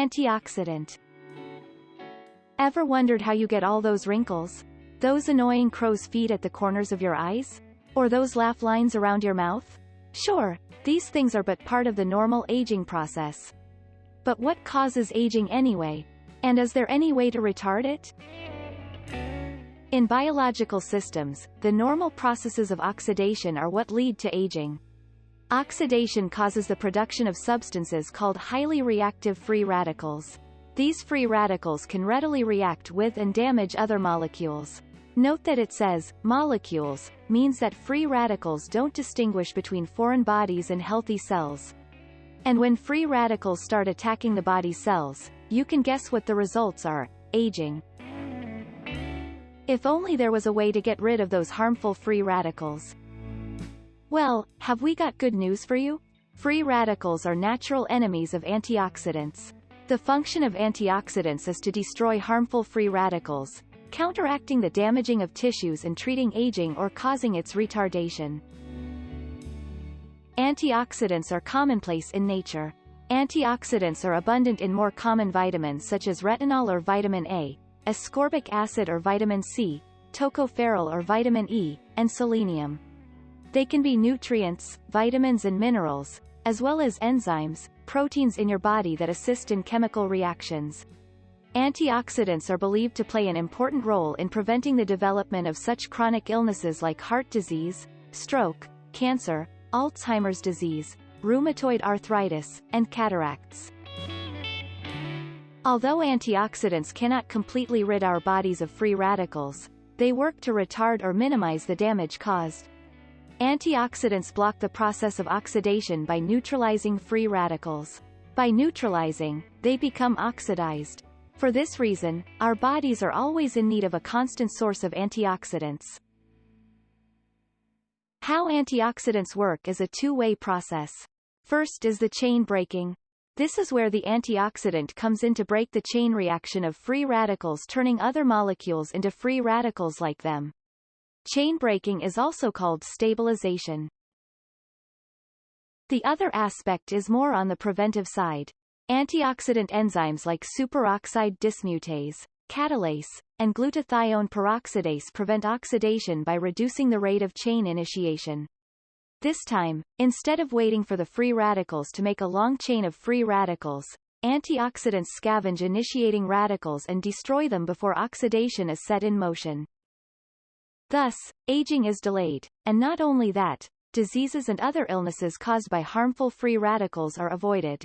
Antioxidant. Ever wondered how you get all those wrinkles? Those annoying crow's feet at the corners of your eyes? Or those laugh lines around your mouth? Sure, these things are but part of the normal aging process. But what causes aging anyway? And is there any way to retard it? In biological systems, the normal processes of oxidation are what lead to aging. Oxidation causes the production of substances called highly reactive free radicals. These free radicals can readily react with and damage other molecules. Note that it says, molecules, means that free radicals don't distinguish between foreign bodies and healthy cells. And when free radicals start attacking the body's cells, you can guess what the results are, aging. If only there was a way to get rid of those harmful free radicals. Well, have we got good news for you? Free radicals are natural enemies of antioxidants. The function of antioxidants is to destroy harmful free radicals, counteracting the damaging of tissues and treating aging or causing its retardation. Antioxidants are commonplace in nature. Antioxidants are abundant in more common vitamins such as retinol or vitamin A, ascorbic acid or vitamin C, tocopherol or vitamin E, and selenium. They can be nutrients, vitamins and minerals, as well as enzymes, proteins in your body that assist in chemical reactions. Antioxidants are believed to play an important role in preventing the development of such chronic illnesses like heart disease, stroke, cancer, Alzheimer's disease, rheumatoid arthritis, and cataracts. Although antioxidants cannot completely rid our bodies of free radicals, they work to retard or minimize the damage caused. Antioxidants block the process of oxidation by neutralizing free radicals. By neutralizing, they become oxidized. For this reason, our bodies are always in need of a constant source of antioxidants. How antioxidants work is a two-way process. First is the chain breaking. This is where the antioxidant comes in to break the chain reaction of free radicals turning other molecules into free radicals like them. Chain breaking is also called stabilization. The other aspect is more on the preventive side. Antioxidant enzymes like superoxide dismutase, catalase, and glutathione peroxidase prevent oxidation by reducing the rate of chain initiation. This time, instead of waiting for the free radicals to make a long chain of free radicals, antioxidants scavenge initiating radicals and destroy them before oxidation is set in motion. Thus, aging is delayed, and not only that, diseases and other illnesses caused by harmful free radicals are avoided.